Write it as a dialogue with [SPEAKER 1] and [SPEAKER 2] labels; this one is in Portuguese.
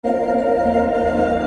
[SPEAKER 1] Música